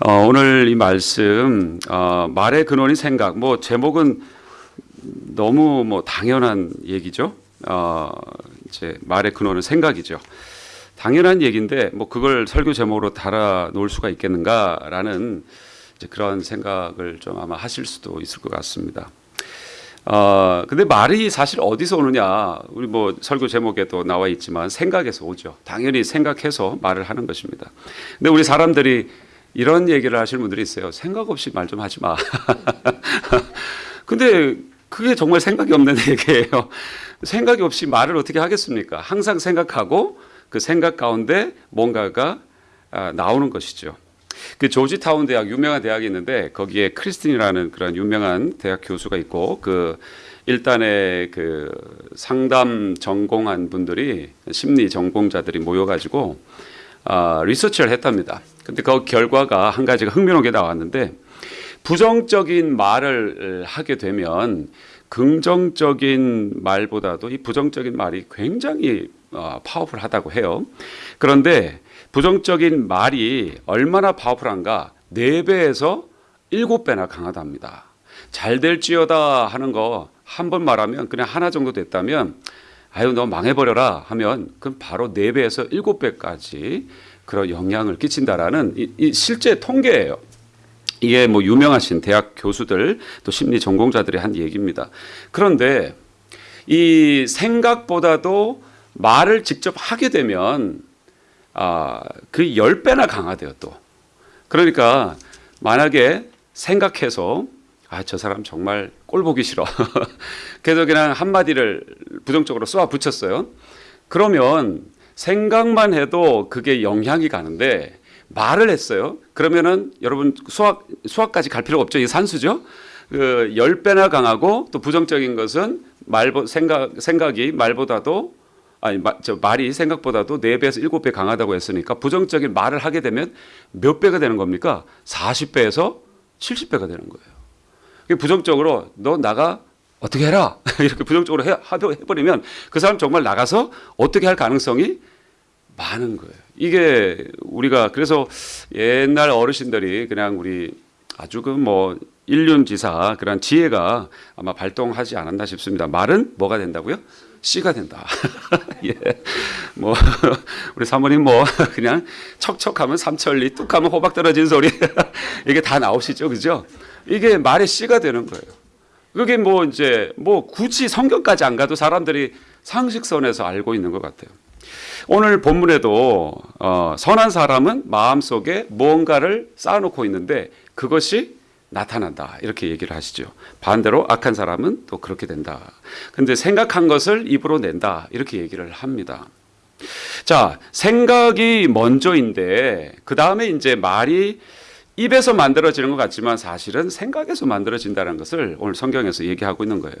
어, 오늘 이 말씀 어, 말의 근원이 생각. 뭐 제목은 너무 뭐 당연한 얘기죠. 어, 이제 말의 근원은 생각이죠. 당연한 얘기인데 뭐 그걸 설교 제목으로 달아 놓을 수가 있겠는가라는 이제 그런 생각을 좀 아마 하실 수도 있을 것 같습니다. 어, 근데 말이 사실 어디서 오느냐? 우리 뭐 설교 제목에도 나와 있지만 생각에서 오죠. 당연히 생각해서 말을 하는 것입니다. 근데 우리 사람들이 이런 얘기를 하시는 분들이 있어요. 생각 없이 말 좀 하지 마. 근데 그게 정말 생각이 없는 얘기예요. 생각이 없이 말을 어떻게 하겠습니까? 항상 생각하고 그 생각 가운데 뭔가가 아, 나오는 것이죠. 그 조지타운 대학 유명한 대학이 있는데 거기에 크리스틴이라는 그런 유명한 대학 교수가 있고 그 일단의 그 상담 전공한 분들이 심리 전공자들이 모여가지고 아, 리서치를 했답니다. 근데 그 결과가 한 가지가 흥미로운 게 나왔는데 부정적인 말을 하게 되면 긍정적인 말보다도 이 부정적인 말이 굉장히 어, 파워풀하다고 해요. 그런데 부정적인 말이 얼마나 파워풀한가? 4배에서 7배나 강하답니다. 잘 될지어다 하는 거 한 번 말하면 그냥 하나 정도 됐다면 아유 너 망해버려라 하면 그럼 바로 4배에서 7배까지 그런 영향을 끼친다라는 이, 이 실제 통계예요. 이게 뭐 유명하신 대학 교수들 또 심리 전공자들이 한 얘기입니다. 그런데 이 생각보다도 말을 직접 하게 되면 아, 그 10배나 강하대요, 또. 그러니까 만약에 생각해서 아, 저 사람 정말 꼴 보기 싫어. 그래서 그냥 한마디를 부정적으로 쏘아 붙였어요. 그러면 생각만 해도 그게 영향이 가는데 말을 했어요. 그러면은 여러분 수학 수학까지 갈 필요가 없죠. 이 산수죠. 그 10배나 강하고 또 부정적인 것은 말 생각 생각이 말보다도 아니 저 말이 생각보다도 4배에서 7배 강하다고 했으니까 부정적인 말을 하게 되면 몇 배가 되는 겁니까? 40배에서 70배가 되는 거예요. 부정적으로 너 나가 어떻게 해라 이렇게 부정적으로 해, 해버리면 그 사람 정말 나가서 어떻게 할 가능성이 많은 거예요. 이게 우리가 그래서 옛날 어르신들이 그냥 우리 아주 그 뭐 일륜지사 그런 지혜가 아마 발동하지 않았나 싶습니다. 말은 뭐가 된다고요? 씨가 된다. 예. 뭐 우리 사모님 뭐 그냥 척척하면 삼천리, 뚝하면 호박 떨어진 소리 이게 다 나오시죠, 그죠? 이게 말의 씨가 되는 거예요. 그게 뭐 이제 뭐 굳이 성경까지 안 가도 사람들이 상식선에서 알고 있는 것 같아요. 오늘 본문에도 어, 선한 사람은 마음속에 무언가를 쌓아놓고 있는데 그것이 나타난다 이렇게 얘기를 하시죠. 반대로 악한 사람은 또 그렇게 된다. 근데 생각한 것을 입으로 낸다 이렇게 얘기를 합니다. 자 생각이 먼저인데 그 다음에 이제 말이 입에서 만들어지는 것 같지만 사실은 생각에서 만들어진다는 것을 오늘 성경에서 얘기하고 있는 거예요.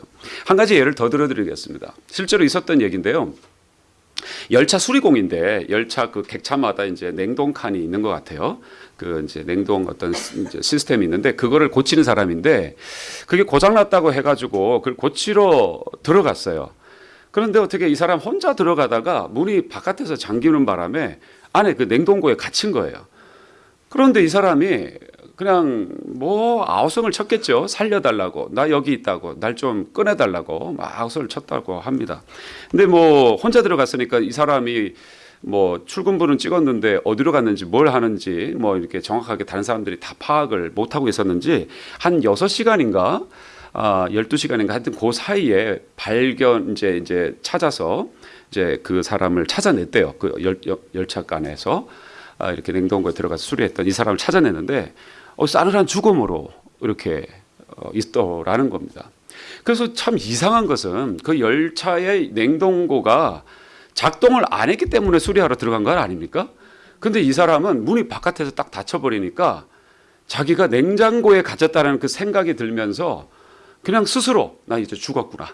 한 가지 예를 더 들어드리겠습니다. 실제로 있었던 얘기인데요. 열차 수리공인데 열차 그 객차마다 이제 냉동 칸이 있는 것 같아요. 그 이제 냉동 어떤 이제 시스템이 있는데 그거를 고치는 사람인데 그게 고장났다고 해가지고 그걸 고치러 들어갔어요. 그런데 어떻게 이 사람 혼자 들어가다가 문이 바깥에서 잠기는 바람에 안에 그 냉동고에 갇힌 거예요. 그런데 이 사람이 그냥 뭐 아우성을 쳤겠죠. 살려달라고. 나 여기 있다고. 날 좀 꺼내달라고. 막 아우성을 쳤다고 합니다. 근데 뭐 혼자 들어갔으니까 이 사람이 뭐 출근부는 찍었는데 어디로 갔는지 뭘 하는지 뭐 이렇게 정확하게 다른 사람들이 다 파악을 못하고 있었는지 한 6시간인가 아, 12시간인가 하여튼 그 사이에 발견 이제 이제 찾아서 이제 그 사람을 찾아냈대요. 그 열, 열차간에서 아, 이렇게 냉동고에 들어가서 수리했던 이 사람을 찾아냈는데 어, 싸늘한 죽음으로 이렇게 어, 있더라는 겁니다. 그래서 참 이상한 것은 그 열차의 냉동고가 작동을 안 했기 때문에 수리하러 들어간 건 아닙니까? 근데 이 사람은 문이 바깥에서 딱 닫혀버리니까 자기가 냉장고에 갇혔다는 그 생각이 들면서 그냥 스스로 나 이제 죽었구나.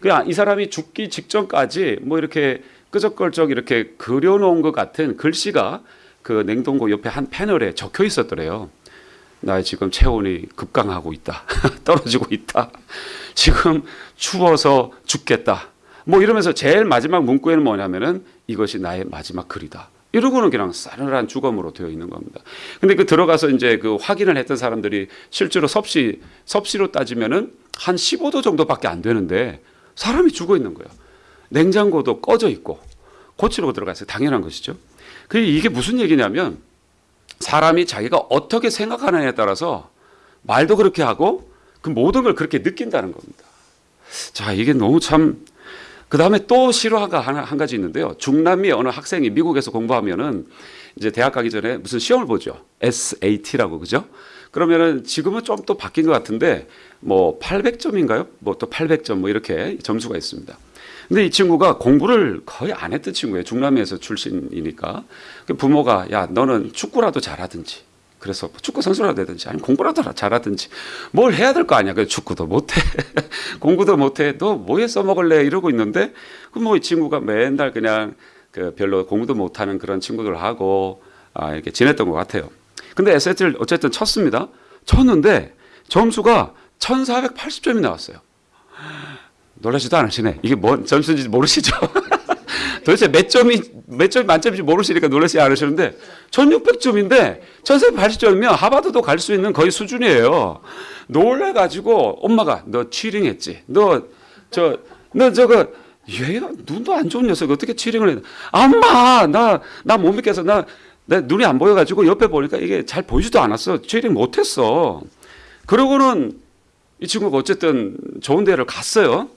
그냥 이 사람이 죽기 직전까지 뭐 이렇게 끄적거적 이렇게 그려놓은 것 같은 글씨가 그 냉동고 옆에 한 패널에 적혀 있었더래요. 나 지금 체온이 급강하고 있다. 떨어지고 있다. 지금 추워서 죽겠다. 뭐 이러면서 제일 마지막 문구에는 뭐냐면은 이것이 나의 마지막 글이다. 이러고는 그냥 싸늘한 주검으로 되어 있는 겁니다. 근데 그 들어가서 이제 그 확인을 했던 사람들이 실제로 섭씨 섭씨로 따지면은 한 15도 정도밖에 안 되는데 사람이 죽어 있는 거예요. 냉장고도 꺼져 있고 고치러 들어갔어요. 당연한 것이죠. 그 이게 무슨 얘기냐면 사람이 자기가 어떻게 생각하느냐에 따라서 말도 그렇게 하고 그 모든 걸 그렇게 느낀다는 겁니다. 자, 이게 너무 참, 그 다음에 또 실화가 하나, 한 가지 있는데요. 중남미 어느 학생이 미국에서 공부하면은 이제 대학 가기 전에 무슨 시험을 보죠. SAT라고, 그죠? 그러면은 지금은 좀 또 바뀐 것 같은데 뭐 800점인가요? 뭐 또 800점 뭐 이렇게 점수가 있습니다. 근데 이 친구가 공부를 거의 안 했던 친구예요. 중남미에서 출신이니까. 그 부모가 야, 너는 축구라도 잘하든지 그래서 축구 선수라도 되든지 아니 공부라도 잘하든지 뭘 해야 될 거 아니야. 그 축구도 못해, 공부도 못해. 너 뭐에 써먹을래 이러고 있는데 그뭐이 친구가 맨날 그냥 그 별로 공부도 못하는 그런 친구들하고 아, 이렇게 지냈던 것 같아요. 근데 SAT를 어쨌든 쳤습니다. 쳤는데 점수가 1,480점이 나왔어요. 놀라지도 않으시네. 이게 뭔 점수인지 모르시죠? 도대체 몇 점이 몇 점이 만점인지 모르시니까 놀라지 않으시는데 1600점인데 1480점이면 하버드도 갈 수 있는 거의 수준이에요. 놀래 가지고 엄마가 너 치링 했지. 너 저 너 저거 얘가 눈도 안 좋은 녀석 어떻게 치링을 해? 엄마 나 나 못 믿겠어. 나, 내 눈이 안 보여 가지고 옆에 보니까 이게 잘 보이지도 않았어. 치링 못 했어. 그러고는 이 친구가 어쨌든 좋은 데를 갔어요.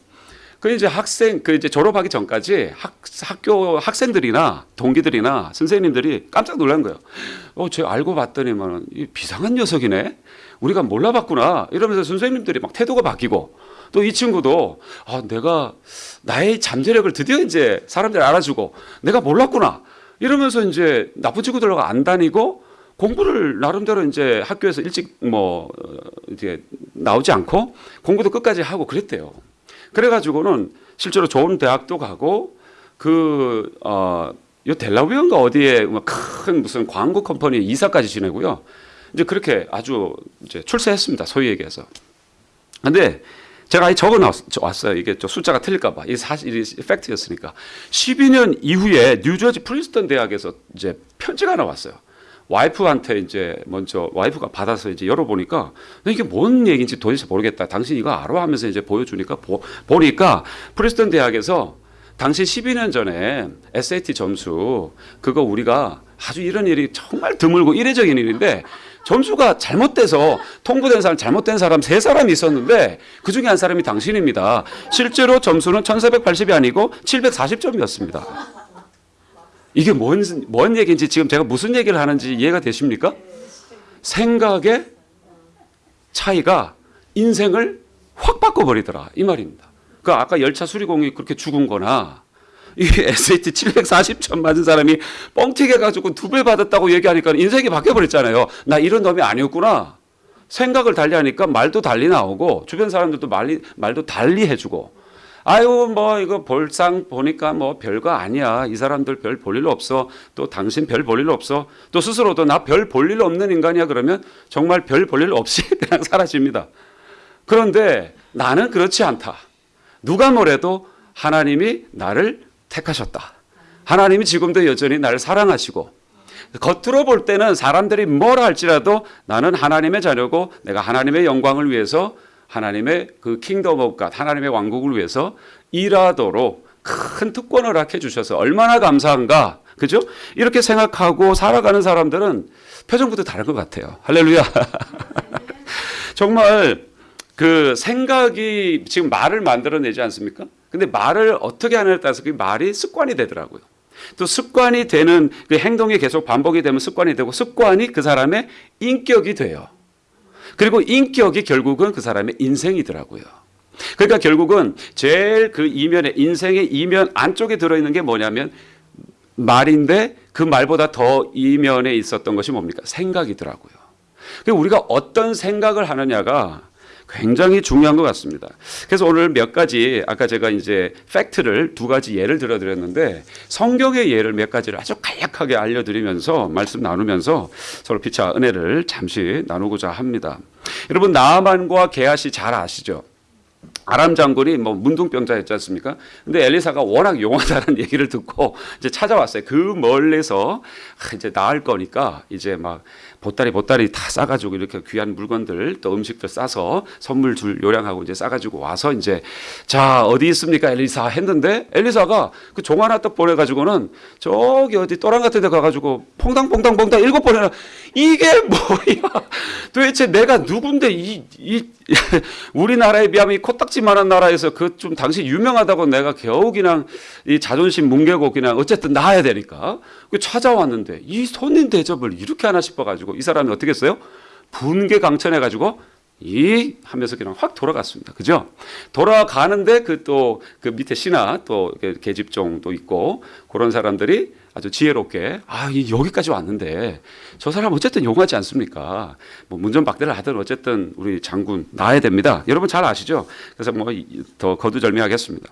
그 이제 학생 그 이제 졸업하기 전까지 학, 학교 학생들이나 동기들이나 선생님들이 깜짝 놀란 거예요. 어, 쟤 알고 봤더니만 이 비상한 녀석이네. 우리가 몰라봤구나. 이러면서 선생님들이 막 태도가 바뀌고 또 이 친구도 아, 내가 나의 잠재력을 드디어 이제 사람들이 알아주고 내가 몰랐구나. 이러면서 이제 나쁜 친구들하고 안 다니고 공부를 나름대로 이제 학교에서 일찍 뭐 어, 이제 나오지 않고 공부도 끝까지 하고 그랬대요. 그래가지고는 실제로 좋은 대학도 가고 그 어, 요 델라웨어인가 어디에 뭐큰 무슨 광고 컴퍼니 이사까지 지내고요. 이제 그렇게 아주 이제 출세했습니다. 소위 얘기해서. 근데 제가 이 적어 왔어요. 이게 좀 숫자가 틀릴까봐. 이게 사실 이 팩트였으니까. 12년 이후에 뉴저지 프린스턴 대학에서 이제 편지가 하나 왔어요. 와이프한테 이제 먼저 와이프가 받아서 이제 열어보니까 나 이게 뭔 얘기인지 도대체 모르겠다. 당신 이거 알아? 하면서 이제 보여주니까 보, 보니까 프린스턴 대학에서 당시 12년 전에 SAT 점수 그거 우리가 아주 이런 일이 정말 드물고 이례적인 일인데 점수가 잘못돼서 통보된 사람 잘못된 사람 세 사람이 있었는데 그 중에 한 사람이 당신입니다. 실제로 점수는 1480이 아니고 740점이었습니다. 이게 뭔, 뭔 얘기인지 지금 제가 무슨 얘기를 하는지 이해가 되십니까? 생각의 차이가 인생을 확 바꿔버리더라. 이 말입니다. 그 아까 열차 수리공이 그렇게 죽은 거나 이 SAT 740점 맞은 사람이 뻥튀기 가지고 두 배 받았다고 얘기하니까 인생이 바뀌어버렸잖아요. 나 이런 놈이 아니었구나. 생각을 달리 하니까 말도 달리 나오고 주변 사람들도 말리, 말도 달리 해주고 아유 뭐 이거 볼상 보니까 뭐 별거 아니야. 이 사람들 별 볼 일 없어. 또 당신 별 볼 일 없어. 또 스스로도 나 별 볼 일 없는 인간이야. 그러면 정말 별 볼 일 없이 그냥 사라집니다. 그런데 나는 그렇지 않다. 누가 뭐래도 하나님이 나를 택하셨다. 하나님이 지금도 여전히 나를 사랑하시고 겉으로 볼 때는 사람들이 뭘 할지라도 나는 하나님의 자녀고 내가 하나님의 영광을 위해서 하나님의 그 Kingdom of God 하나님의 왕국을 위해서 일하도록 큰 특권을 허락해 주셔서 얼마나 감사한가. 그죠? 이렇게 생각하고 살아가는 사람들은 표정부터 다른 것 같아요. 할렐루야. 정말 그 생각이 지금 말을 만들어내지 않습니까? 근데 말을 어떻게 하느냐에 따라서 그 말이 습관이 되더라고요. 또 습관이 되는 그 행동이 계속 반복이 되면 습관이 되고 습관이 그 사람의 인격이 돼요. 그리고 인격이 결국은 그 사람의 인생이더라고요. 그러니까 결국은 제일 그 이면에 인생의 이면 안쪽에 들어있는 게 뭐냐면 말인데 그 말보다 더 이면에 있었던 것이 뭡니까? 생각이더라고요. 우리가 어떤 생각을 하느냐가 굉장히 중요한 것 같습니다. 그래서 오늘 몇 가지 아까 제가 이제 팩트를 두 가지 예를 들어드렸는데 성경의 예를 몇 가지를 아주 간략하게 알려드리면서 말씀 나누면서 서로 피차 은혜를 잠시 나누고자 합니다. 여러분 나만과 게하시 잘 아시죠? 아람 장군이 뭐 문둥병자였지 않습니까? 근데 엘리사가 워낙 용하다는 얘기를 듣고 이제 찾아왔어요. 그 멀리서 아, 이제 나을 거니까 이제 막 보따리 보따리 다 싸가지고 이렇게 귀한 물건들 또 음식들 싸서 선물 줄 요량하고 이제 싸가지고 와서 이제 자 어디 있습니까? 엘리사 했는데 엘리사가 그 종 하나 딱 보내가지고는 저기 어디 또랑 같은 데 가가지고 퐁당퐁당퐁당 일곱 번이나 이게 뭐야? 도대체 내가 누군데 이, 이 우리나라에 비하면 이 코딱지만한 나라에서 그 좀 당시 유명하다고 내가 겨우 그냥 이 자존심 뭉개고 그냥 어쨌든 나야 되니까 그 찾아왔는데 이 손님 대접을 이렇게 하나 싶어가지고 이 사람이 어떻게 했어요? 분개 강천해 가지고 이 하면서 그냥 확 돌아갔습니다. 그죠? 돌아가는데 그 또그 밑에 신하 또 계집종도 있고 그런 사람들이 아주 지혜롭게 아이 여기까지 왔는데 저 사람 어쨌든 용하지 않습니까? 뭐 문전박대를 하든 어쨌든 우리 장군 나야 됩니다. 여러분 잘 아시죠? 그래서 뭐 더 거두절미하겠습니다.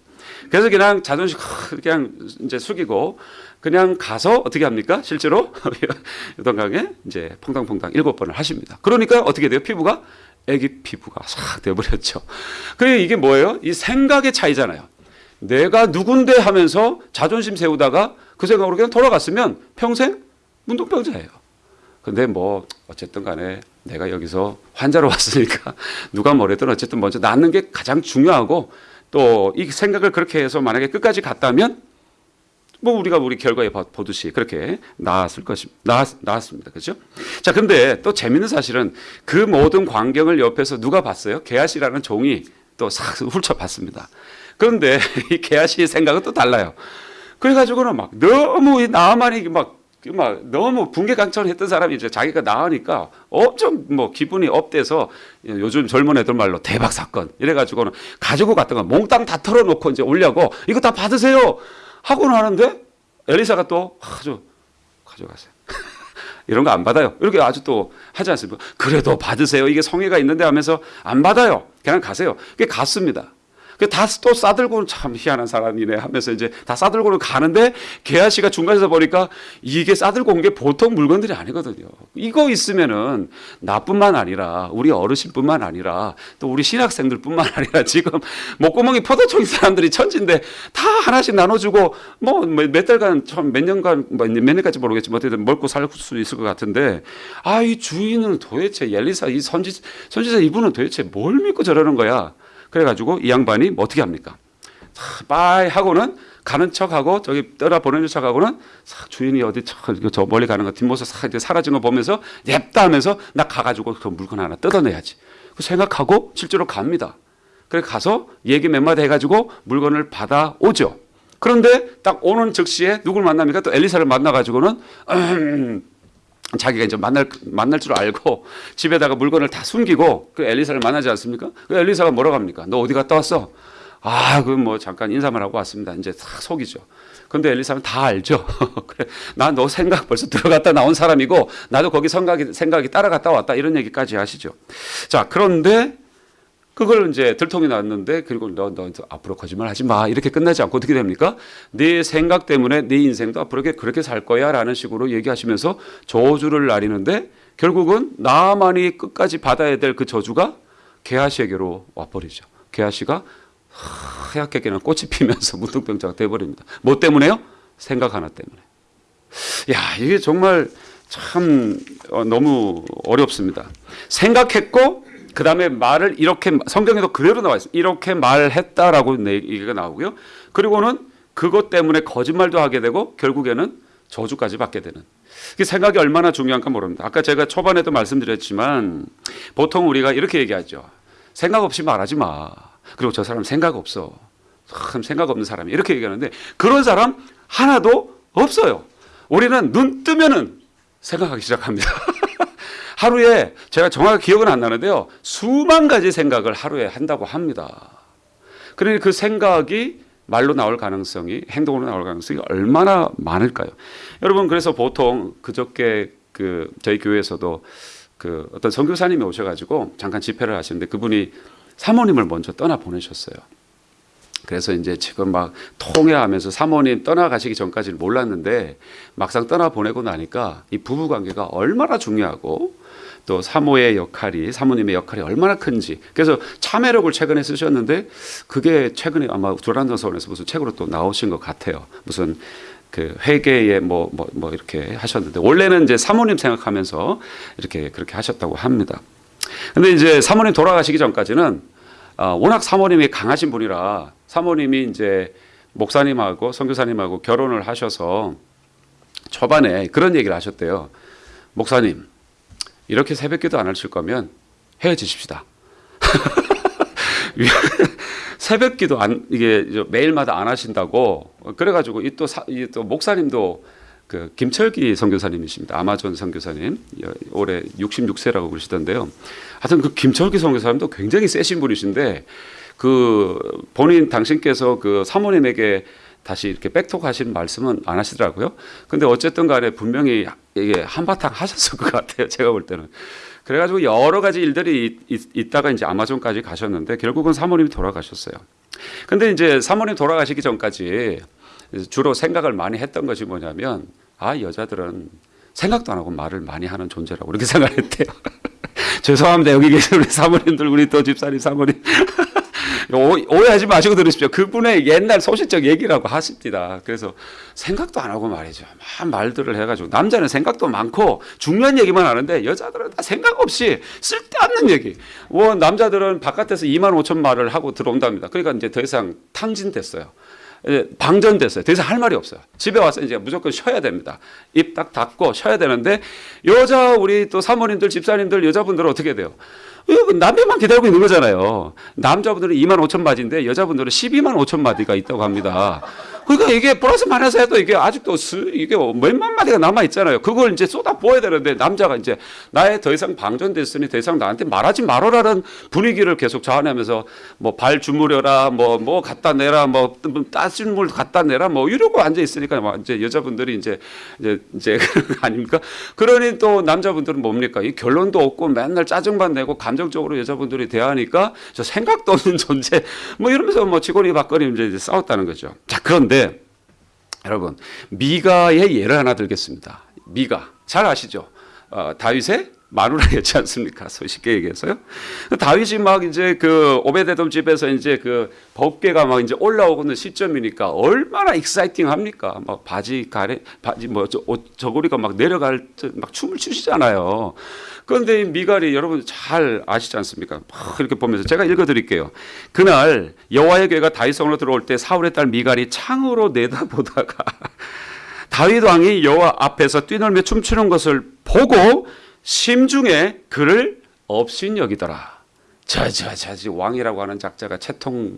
그래서 그냥 자존심 그냥 이제 숙이고 그냥 가서 어떻게 합니까? 실제로 유동강에 이제 퐁당퐁당 일곱 번을 하십니다. 그러니까 어떻게 돼요? 피부가 애기 피부가 싹 돼버렸죠. 그게 이게 뭐예요? 이 생각의 차이잖아요. 내가 누군데 하면서 자존심 세우다가 그 생각으로 그냥 돌아갔으면 평생 문둥병자예요. 근데 뭐 어쨌든 간에 내가 여기서 환자로 왔으니까 누가 뭐래든 어쨌든 먼저 낫는 게 가장 중요하고 또 이 생각을 그렇게 해서 만약에 끝까지 갔다면 뭐 우리가 우리 결과에 보듯이 그렇게 나았을 것입니다. 나았, 나았습니다. 그렇죠? 자, 근데 또 재밌는 사실은 그 모든 광경을 옆에서 누가 봤어요? 게하시라는 종이 또 싹 훑어봤습니다. 그런데 이 게하시의 생각은 또 달라요. 그래가지고는 막 너무 이 나만이 막, 막 너무 분개강천했던 사람이 이제 자기가 나으니까 엄청 뭐 기분이 업돼서 요즘 젊은 애들 말로 대박 사건 이래가지고는 가지고 갔던 거 몽땅 다 털어놓고 이제 올려고 이거 다 받으세요 하고는 하는데 엘리사가 또 아주 가져가세요. 이런 거 안 받아요. 이렇게 아주 또 하지 않습니까? 그래도 받으세요. 이게 성의가 있는데 하면서 안 받아요. 그냥 가세요. 그게 갔습니다. 다 또 싸들고는 참 희한한 사람이네 하면서 이제 다 싸들고는 가는데 개아 씨가 중간에서 보니까 이게 싸들고 온 게 보통 물건들이 아니거든요. 이거 있으면은 나뿐만 아니라 우리 어르신뿐만 아니라 또 우리 신학생들뿐만 아니라 지금 목구멍이 포도청인 사람들이 천진데 다 하나씩 나눠주고 뭐 몇 달간 처음 몇 년간 뭐몇 년까지 모르겠지만 어쨌든 먹고 살 수 있을 것 같은데 아 이 주인은 도대체 엘리사 이 선지 선지자 이분은 도대체 뭘 믿고 저러는 거야? 그래가지고 이 양반이 뭐 어떻게 합니까? 빠이 하고는 가는 척하고 저기 떠나 보내는 척하고는 주인이 어디 저 멀리 가는 거 뒷모습 싹 사라진 거 보면서 냅다 하면서 나 가가지고 그 물건 하나 뜯어내야지. 그 생각하고 실제로 갑니다. 그래 가서 얘기 몇 마디 해가지고 물건을 받아 오죠. 그런데 딱 오는 즉시에 누굴 만납니까? 또 엘리사를 만나가지고는 음, 자기가 이제 만날 만날 줄 알고 집에다가 물건을 다 숨기고 그 엘리사를 만나지 않습니까? 그 엘리사가 뭐라고 합니까? 너 어디 갔다 왔어? 아, 그 뭐 잠깐 인사만 하고 왔습니다. 이제 싹 속이죠. 근데 엘리사는 다 알죠. 그래, 나 너 생각 벌써 들어갔다 나온 사람이고 나도 거기 생각이 생각이 따라갔다 왔다 이런 얘기까지 하시죠. 자, 그런데 그걸 이제 들통이 났는데 그리고 너, 너 앞으로 거짓말 하지 마 이렇게 끝나지 않고 어떻게 됩니까? 네 생각 때문에 네 인생도 앞으로 그렇게 살 거야 라는 식으로 얘기하시면서 저주를 나리는데 결국은 나만이 끝까지 받아야 될 그 저주가 게하시에게로 와버리죠. 게하시가 하얗게 그냥 꽃이 피면서 문둥병자가 돼버립니다. 뭐 때문에요? 생각 하나 때문에. 야 이게 정말 참 어, 너무 어렵습니다. 생각했고 그 다음에 말을 이렇게 성경에도 그대로 나와 있어요. 이렇게 말했다라고 얘기가 나오고요. 그리고는 그것 때문에 거짓말도 하게 되고 결국에는 저주까지 받게 되는. 그 생각이 얼마나 중요한가 모릅니다. 아까 제가 초반에도 말씀드렸지만 보통 우리가 이렇게 얘기하죠. 생각 없이 말하지 마. 그리고 저 사람 생각 없어. 참 생각 없는 사람이 이렇게 얘기하는데 그런 사람 하나도 없어요. 우리는 눈 뜨면은 생각하기 시작합니다. 하루에 제가 정확히 기억은 안 나는데요. 수만 가지 생각을 하루에 한다고 합니다. 그러니 그 생각이 말로 나올 가능성이 행동으로 나올 가능성이 얼마나 많을까요? 여러분 그래서 보통 그저께 그 저희 교회에서도 그 어떤 선교사님이 오셔가지고 잠깐 집회를 하시는데 그분이 사모님을 먼저 떠나 보내셨어요. 그래서 이제 지금 막 통회하면서 사모님 떠나가시기 전까지는 몰랐는데 막상 떠나 보내고 나니까 이 부부 관계가 얼마나 중요하고 또 사모의 역할이 사모님의 역할이 얼마나 큰지 그래서 참회록을 최근에 쓰셨는데 그게 최근에 아마 두란노서원에서 무슨 책으로 또 나오신 것 같아요. 무슨 그 회계에 뭐뭐 뭐 이렇게 하셨는데 원래는 이제 사모님 생각하면서 이렇게 그렇게 하셨다고 합니다. 근데 이제 사모님 돌아가시기 전까지는 아, 워낙 사모님이 강하신 분이라 사모님이 이제 목사님하고 선교사님하고 결혼을 하셔서 초반에 그런 얘기를 하셨대요. 목사님 이렇게 새벽기도 안 하실 거면 헤어지십시다. 새벽기도 안 이게 매일마다 안 하신다고 그래가지고 이또이또 목사님도 그 김철기 선교사님이십니다. 아마존 선교사님 올해 66세라고 그러시던데요. 하여튼 그 김철기 선교사님도 굉장히 세신 분이신데 그 본인 당신께서 그 사모님에게 다시 이렇게 백톡 하신 말씀은 안 하시더라고요. 근데 어쨌든 간에 분명히 이게 한바탕 하셨을 것 같아요. 제가 볼 때는. 그래가지고 여러 가지 일들이 있, 있다가 이제 아마존까지 가셨는데 결국은 사모님이 돌아가셨어요. 근데 이제 사모님 돌아가시기 전까지 주로 생각을 많이 했던 것이 뭐냐면 아 여자들은 생각도 안 하고 말을 많이 하는 존재라고 이렇게 생각했대요. 죄송합니다 여기 계신 우리 사모님들 우리 또 집사님 사모님 오해하지 마시고 들으십시오. 그분의 옛날 소시적 얘기라고 하십니다. 그래서 생각도 안 하고 말이죠. 막 말들을 해가지고 남자는 생각도 많고 중요한 얘기만 하는데 여자들은 다 생각 없이 쓸데없는 얘기. 뭐 남자들은 바깥에서 2만 5천 말을 하고 들어온답니다. 그러니까 이제 더 이상 탕진됐어요. 방전됐어요. 더 이상 할 말이 없어요. 집에 와서 이제 무조건 쉬어야 됩니다. 입 딱 닫고 쉬어야 되는데 여자 우리 또 사모님들 집사님들 여자분들은 어떻게 돼요? 남편만 기다리고 있는 거잖아요. 남자분들은 2만 5천 마디인데 여자분들은 12만 5천 마디가 있다고 합니다. 그러니까 이게 플러스 마이너스 해도 이게 아직도 수, 이게 몇만 마디가 남아 있잖아요. 그걸 이제 쏟아 부어야 되는데 남자가 이제 나의 더 이상 방전됐으니 더 이상 나한테 말하지 말아라는 분위기를 계속 자아내면서 뭐 발 주무려라 뭐뭐 갖다 내라 뭐 따진 물 갖다 내라 뭐 이러고 앉아 있으니까 뭐 이제 여자분들이 이제 이제 이제 아닙니까? 그러니 또 남자분들은 뭡니까? 이 결론도 없고 맨날 짜증만 내고 감정적으로 여자분들이 대하니까 저 생각도 없는 존재 뭐 이러면서 뭐 치고리 박거리 이제 싸웠다는 거죠. 자 그런데 여러분 미가의 예를 하나 들겠습니다. 미가 잘 아시죠? 어, 다윗의 마누라였지 않습니까? 쉽게 얘기해서요. 다윗이 막 이제 그 오베데돔 집에서 이제 그 법궤가 막 이제 올라오는 시점이니까 얼마나 exciting 합니까? 막 바지 가래 바지 뭐 저, 저고리가 막 내려갈 때 막 춤을 추시잖아요. 그런데 이 미갈이 여러분 잘 아시지 않습니까? 막 이렇게 보면서 제가 읽어 드릴게요. 그날 여호와의 궤가 다윗성으로 들어올 때 사울의 딸 미갈이 창으로 내다보다가 다윗 왕이 여호와 앞에서 뛰놀며 춤추는 것을 보고 심중에 그를 업신여기더라. 저저저 왕이라고 하는 작자가 채통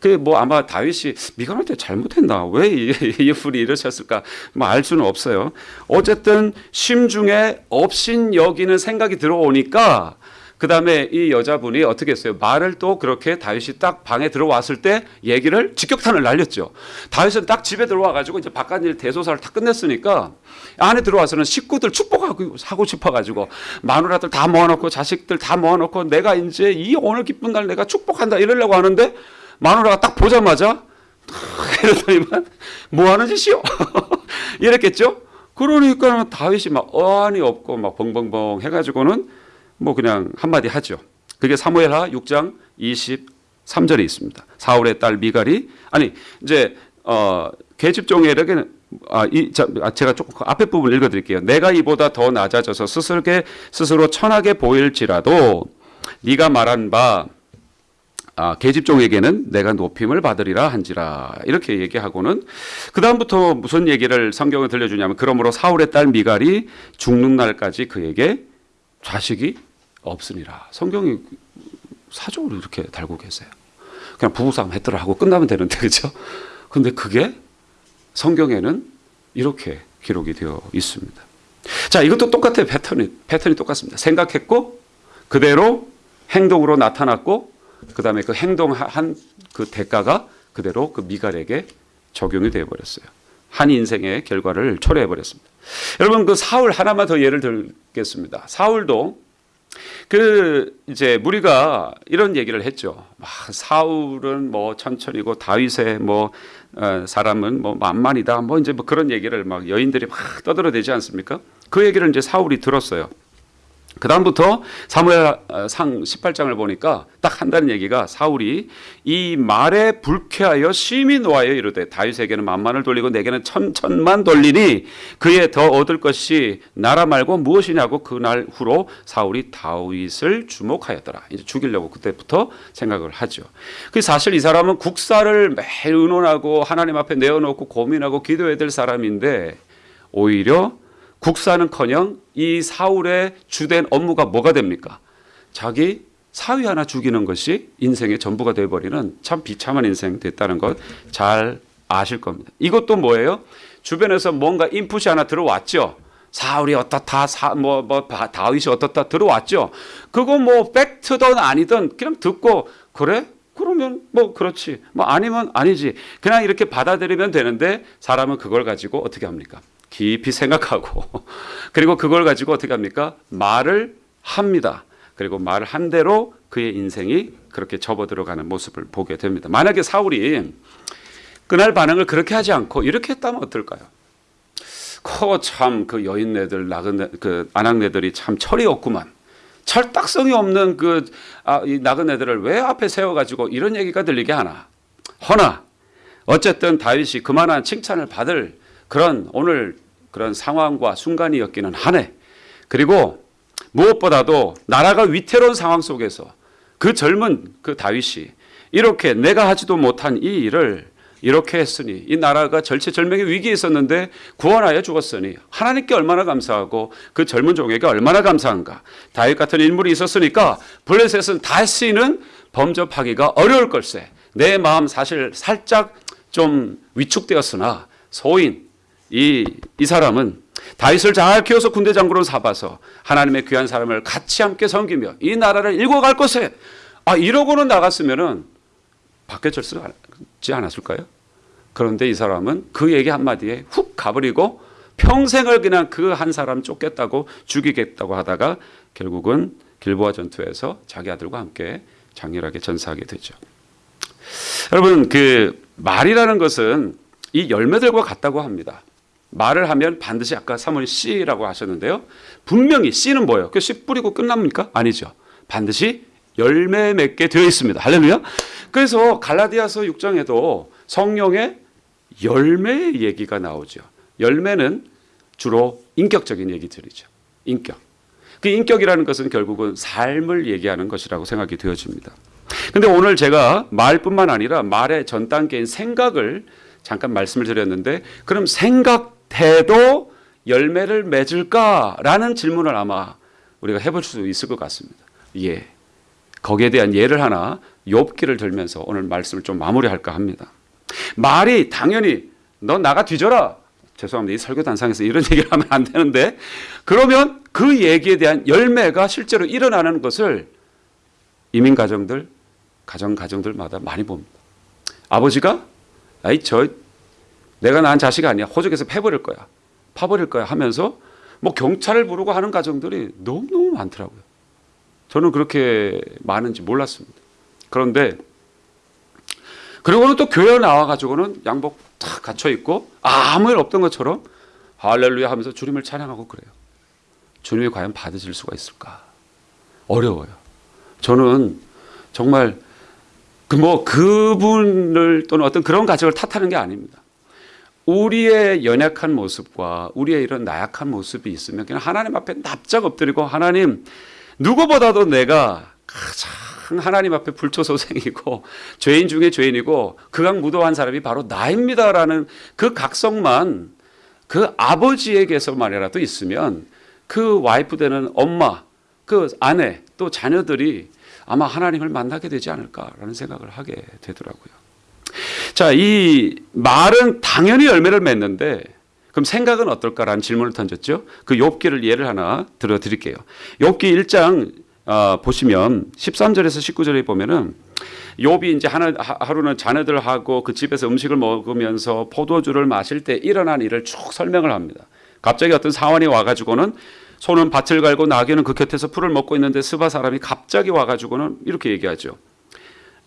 그 뭐 아마 다윗이 미갈한테 잘못했나 왜 이 분이 이러셨을까 뭐 알 수는 없어요. 어쨌든 심중에 업신 여기는 생각이 들어오니까 그 다음에 이 여자분이 어떻게 했어요? 말을 또 그렇게 다윗이 딱 방에 들어왔을 때 얘기를 직격탄을 날렸죠. 다윗은 딱 집에 들어와가지고 이제 바깥일 대소사를 다 끝냈으니까 안에 들어와서는 식구들 축복하고 하고 싶어가지고 마누라들 다 모아놓고 자식들 다 모아놓고 내가 이제 이 오늘 기쁜 날 내가 축복한다 이러려고 하는데 마누라가 딱 보자마자 이러더니만 뭐 하는 짓이요? 이랬겠죠? 그러니까 다윗이 막 어안이 없고 막 벙벙벙 해가지고는 뭐 그냥 한마디 하죠. 그게 사무엘하 6장 23절에 있습니다. 사울의 딸 미갈이 아니 이제 어 계집종에게는 아, 이, 자, 제가 조금 그 앞에 부분 읽어드릴게요. 내가 이보다 더 낮아져서 스스로게 스스로 천하게 보일지라도 네가 말한 바 아, 계집종에게는 내가 높임을 받으리라 한지라 이렇게 얘기하고는 그 다음부터 무슨 얘기를 성경에 들려주냐면 그러므로 사울의 딸 미갈이 죽는 날까지 그에게 자식이 없으니라. 성경이 사적으로 이렇게 달고 계세요. 그냥 부부싸움 했더라 하고 끝나면 되는데 그죠? 근데 그게 성경에는 이렇게 기록이 되어 있습니다. 자, 이것도 똑같아요. 패턴이 패턴이 똑같습니다. 생각했고 그대로 행동으로 나타났고 그다음에 그 행동한 그 대가가 그대로 그 미갈에게 적용이 되어 버렸어요. 한 인생의 결과를 초래해 버렸습니다. 여러분 그 사울 하나만 더 예를 들겠습니다. 사울도 그 이제 우리가 이런 얘기를 했죠. 막 사울은 뭐 천천히고 다윗의 뭐 어, 사람은 뭐 만만이다. 뭐 이제 뭐 그런 얘기를 막 여인들이 막 떠들어대지 않습니까? 그 얘기를 이제 사울이 들었어요. 그 다음부터 사무엘 상 18장을 보니까 딱 한다는 얘기가 사울이 이 말에 불쾌하여 심히 노하여 이르되 다윗에게는 만만을 돌리고 내게는 천천만 돌리니 그에 더 얻을 것이 나라 말고 무엇이냐고 그날 후로 사울이 다윗을 주목하였더라. 이제 죽이려고 그때부터 생각을 하죠. 그 사실 이 사람은 국사를 매일 의논하고 하나님 앞에 내어놓고 고민하고 기도해야 될 사람인데 오히려 국사는커녕 이 사울의 주된 업무가 뭐가 됩니까? 자기 사위 하나 죽이는 것이 인생의 전부가 되어버리는 참 비참한 인생 됐다는 것 잘 아실 겁니다. 이것도 뭐예요? 주변에서 뭔가 인풋이 하나 들어왔죠. 사울이 어떻다, 사, 뭐, 뭐, 다윗이 어떻다 들어왔죠. 그거 뭐, 팩트든 아니든 그냥 듣고, 그래? 그러면 뭐, 그렇지. 뭐, 아니면 아니지. 그냥 이렇게 받아들이면 되는데, 사람은 그걸 가지고 어떻게 합니까? 깊이 생각하고 그리고 그걸 가지고 어떻게 합니까? 말을 합니다. 그리고 말을 한 대로 그의 인생이 그렇게 접어들어가는 모습을 보게 됩니다. 만약에 사울이 그날 반응을 그렇게 하지 않고 이렇게 했다면 어떨까요? 코참그 여인네들 나그네 그 아낙네들이 참 철이 없구만. 철딱성이 없는 그 아, 이 나그네들을 왜 앞에 세워가지고 이런 얘기가 들리게 하나? 허나 어쨌든 다윗이 그만한 칭찬을 받을 그런 오늘 그런 상황과 순간이었기는 하네. 그리고 무엇보다도 나라가 위태로운 상황 속에서 그 젊은 그 다윗이 이렇게 내가 하지도 못한 이 일을 이렇게 했으니 이 나라가 절체절명의 위기에 있었는데 구원하여 죽었으니 하나님께 얼마나 감사하고 그 젊은 종에게 얼마나 감사한가 다윗 같은 인물이 있었으니까 블레셋은 다시는 범접하기가 어려울 걸세 내 마음 사실 살짝 좀 위축되었으나 소인 이, 이 사람은 다윗을 잘 키워서 군대 장군으로 삼아서 하나님의 귀한 사람을 같이 함께 섬기며 이 나라를 일궈갈 것에 아 이러고는 나갔으면은 절수지 않았을까요? 그런데 이 사람은 그 얘기 한마디에 훅 가버리고 평생을 그냥 그 한 사람 쫓겠다고 죽이겠다고 하다가 결국은 길보아 전투에서 자기 아들과 함께 장렬하게 전사하게 되죠. 여러분 그 말이라는 것은 이 열매들과 같다고 합니다. 말을 하면 반드시 아까 사모님 씨라고 하셨는데요. 분명히 씨는 뭐예요? 그씨 뿌리고 끝납니까? 아니죠. 반드시 열매 맺게 되어 있습니다. 할렐루야. 그래서 갈라디아서 6장에도 성령의 열매의 얘기가 나오죠. 열매는 주로 인격적인 얘기들이죠. 인격. 그 인격이라는 것은 결국은 삶을 얘기하는 것이라고 생각이 되어집니다. 근데 오늘 제가 말뿐만 아니라 말의 전 단계인 생각을 잠깐 말씀을 드렸는데 그럼 생각 해도 열매를 맺을까라는 질문을 아마 우리가 해볼 수 있을 것 같습니다. 예. 거기에 대한 예를 하나 욥기를 들면서 오늘 말씀을 좀 마무리할까 합니다. 말이 당연히 너 나가 뒤져라. 죄송합니다. 이 설교 단상에서 이런 얘기를 하면 안 되는데 그러면 그 얘기에 대한 열매가 실제로 일어나는 것을 이민 가정들, 가정 가정들마다 많이 봅니다. 아버지가 아이 저 내가 낳은 자식 아니야. 호적에서 패버릴 거야. 파버릴 거야 하면서 뭐 경찰을 부르고 하는 가정들이 너무너무 많더라고요. 저는 그렇게 많은지 몰랐습니다. 그런데 그리고는 또 교회 나와가지고는 양복 탁 갖춰 입고 아무 일 없던 것처럼 할렐루야 하면서 주님을 찬양하고 그래요. 주님이 과연 받으실 수가 있을까? 어려워요. 저는 정말 그 뭐 그분을 또는 어떤 그런 가정을 탓하는 게 아닙니다. 우리의 연약한 모습과 우리의 이런 나약한 모습이 있으면 그냥 하나님 앞에 납작 엎드리고 하나님 누구보다도 내가 가장 하나님 앞에 불초소생이고 죄인 중에 죄인이고 극악 무도한 사람이 바로 나입니다라는 그 각성만 그 아버지에게서만이라도 있으면 그 와이프 되는 엄마 그 아내 또 자녀들이 아마 하나님을 만나게 되지 않을까라는 생각을 하게 되더라고요. 자, 이 말은 당연히 열매를 맺는데 그럼 생각은 어떨까라는 질문을 던졌죠. 그 욥기를 예를 하나 들어 드릴게요. 욥기 1장 어, 보시면 13절에서 19절에 보면은 욥이 이제 하나, 하루는 자녀들하고 그 집에서 음식을 먹으면서 포도주를 마실 때 일어난 일을 쭉 설명을 합니다. 갑자기 어떤 사원이 와가지고는 소는 밭을 갈고 나귀는 그 곁에서 풀을 먹고 있는데 스바 사람이 갑자기 와가지고는 이렇게 얘기하죠.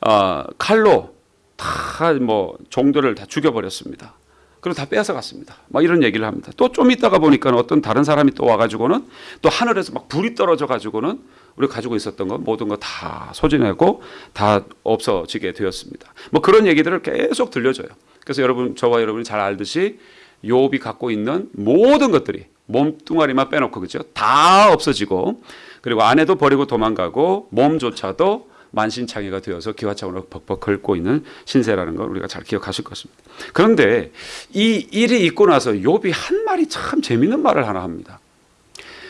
어, 칼로 다 뭐 종들을 다 죽여버렸습니다. 그리고 다 빼앗아 갔습니다. 막 이런 얘기를 합니다. 또 좀 있다가 보니까 어떤 다른 사람이 또 와가지고는 또 하늘에서 막 불이 떨어져 가지고는 우리가 가지고 있었던 것 모든 거 다 소진하고 다 없어지게 되었습니다. 뭐 그런 얘기들을 계속 들려줘요. 그래서 여러분 저와 여러분이 잘 알듯이 욥이 갖고 있는 모든 것들이 몸뚱아리만 빼놓고 그죠 다 없어지고 그리고 아내도 버리고 도망가고 몸조차도 만신창이가 되어서 기와창으로 벅벅 긁고 있는 신세라는 걸 우리가 잘 기억하실 것입니다. 그런데 이 일이 있고 나서 욥이 한 말이 참 재밌는 말을 하나 합니다.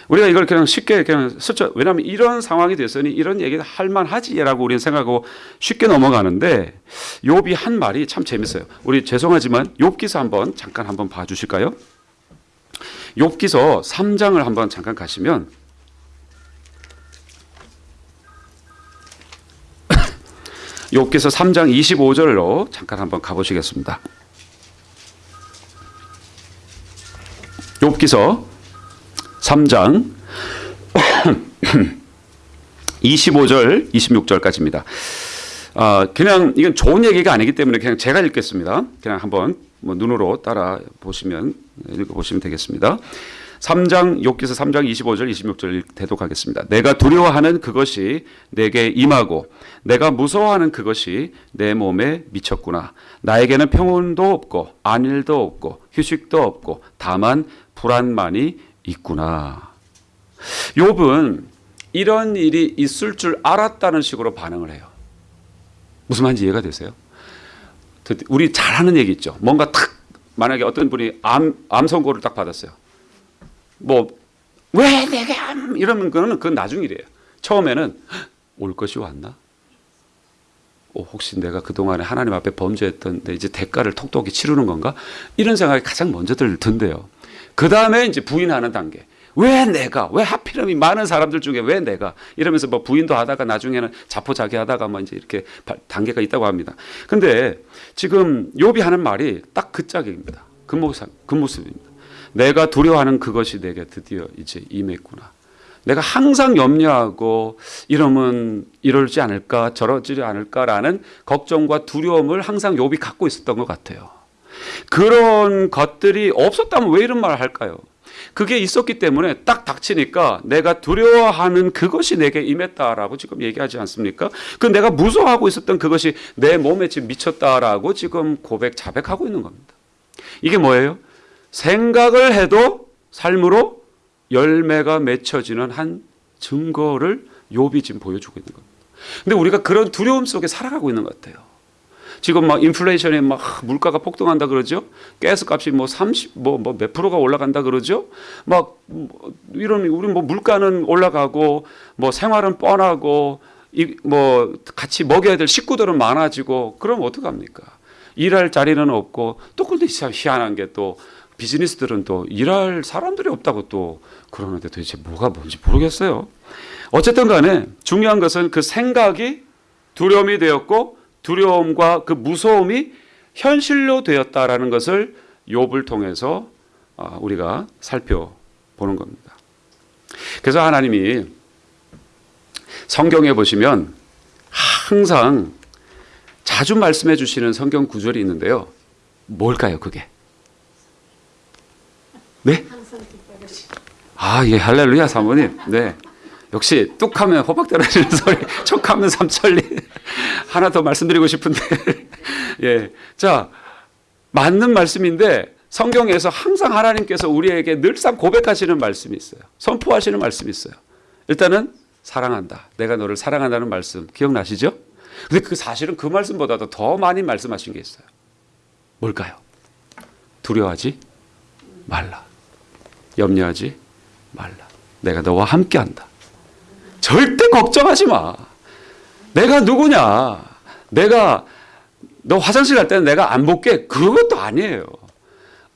우리가 이걸 그냥 쉽게 그냥 스쳐 왜냐하면 이런 상황이 됐으니 이런 얘기를 할 만하지라고 우리는 생각하고 쉽게 넘어가는데 욥이 한 말이 참 재밌어요. 우리 죄송하지만 욥기서 한번 잠깐 한번 봐주실까요? 욥기서 3장을 한번 잠깐 가시면 욥기서 3장 25절로 잠깐 한번 가보시겠습니다. 욥기서 3장 25절 26절까지입니다. 아, 그냥 이건 좋은 얘기가 아니기 때문에 그냥 제가 읽겠습니다. 그냥 한번 뭐 눈으로 따라 보시면 읽어 보시면 되겠습니다. 3장 욥기서 3장 25절 26절 대독하겠습니다. 내가 두려워하는 그것이 내게 임하고 내가 무서워하는 그것이 내 몸에 미쳤구나. 나에게는 평온도 없고 안일도 없고 휴식도 없고 다만 불안만이 있구나. 욥은 이런 일이 있을 줄 알았다는 식으로 반응을 해요. 무슨 말인지 이해가 되세요? 우리 잘하는 얘기 있죠. 뭔가 탁 만약에 어떤 분이 암, 암 선고를 딱 받았어요. 뭐 왜 내가 암 이러면 그거는 그건 나중 일이에요. 처음에는 올 것이 왔나? 어, 혹시 내가 그동안에 하나님 앞에 범죄했던 데 이제 대가를 톡톡히 치르는 건가? 이런 생각이 가장 먼저 든대요. 그 다음에 이제 부인하는 단계. 왜 내가 왜 하필이면 많은 사람들 중에 왜 내가 이러면서 뭐 부인도 하다가 나중에는 자포자기 하다가 뭐 이제 이렇게 단계가 있다고 합니다. 근데 지금 욥이 하는 말이 딱 그 짝입니다. 그 모습 그 모습입니다. 내가 두려워하는 그것이 내게 드디어 이제 임했구나. 내가 항상 염려하고 이러면 이러지 않을까 저러지 않을까라는 걱정과 두려움을 항상 욥이 갖고 있었던 것 같아요. 그런 것들이 없었다면 왜 이런 말을 할까요? 그게 있었기 때문에 딱 닥치니까 내가 두려워하는 그것이 내게 임했다라고 지금 얘기하지 않습니까? 그 내가 무서워하고 있었던 그것이 내 몸에 지금 미쳤다라고 지금 고백, 자백하고 있는 겁니다. 이게 뭐예요? 생각을 해도 삶으로 열매가 맺혀지는 한 증거를 욥이 지금 보여주고 있는 겁니다. 근데 우리가 그런 두려움 속에 살아가고 있는 것 같아요. 지금 막 인플레이션에 막 물가가 폭등한다 그러죠. 가스 값이 뭐 30, 뭐, 뭐 몇 프로가 올라간다 그러죠. 막뭐 이런, 우리 뭐 물가는 올라가고 뭐 생활은 뻔하고 이 뭐 같이 먹여야 될 식구들은 많아지고 그럼 어떡합니까? 일할 자리는 없고 또 근데 희한한 게또 비즈니스들은 또 일할 사람들이 없다고 또 그러는데 도대체 뭐가 뭔지 모르겠어요. 어쨌든 간에 중요한 것은 그 생각이 두려움이 되었고 두려움과 그 무서움이 현실로 되었다라는 것을 욥을 통해서 아, 우리가 살펴보는 겁니다. 그래서 하나님이 성경에 보시면 항상 자주 말씀해 주시는 성경 구절이 있는데요. 뭘까요, 그게? 네? 아, 예, 할렐루야, 사모님. 네. 역시 뚝 하면 호박 떨어지는 소리, 촉 하면 삼천리. 하나 더 말씀드리고 싶은데, 예. 자, 맞는 말씀인데, 성경에서 항상 하나님께서 우리에게 늘상 고백하시는 말씀이 있어요. 선포하시는 말씀이 있어요. 일단은, 사랑한다. 내가 너를 사랑한다는 말씀, 기억나시죠? 근데 그 사실은 그 말씀보다도 더 많이 말씀하신 게 있어요. 뭘까요? 두려워하지 말라. 염려하지 말라. 내가 너와 함께 한다. 절대 걱정하지 마. 내가 누구냐? 내가 너 화장실 갈 때는 내가 안 볼게. 그것도 아니에요.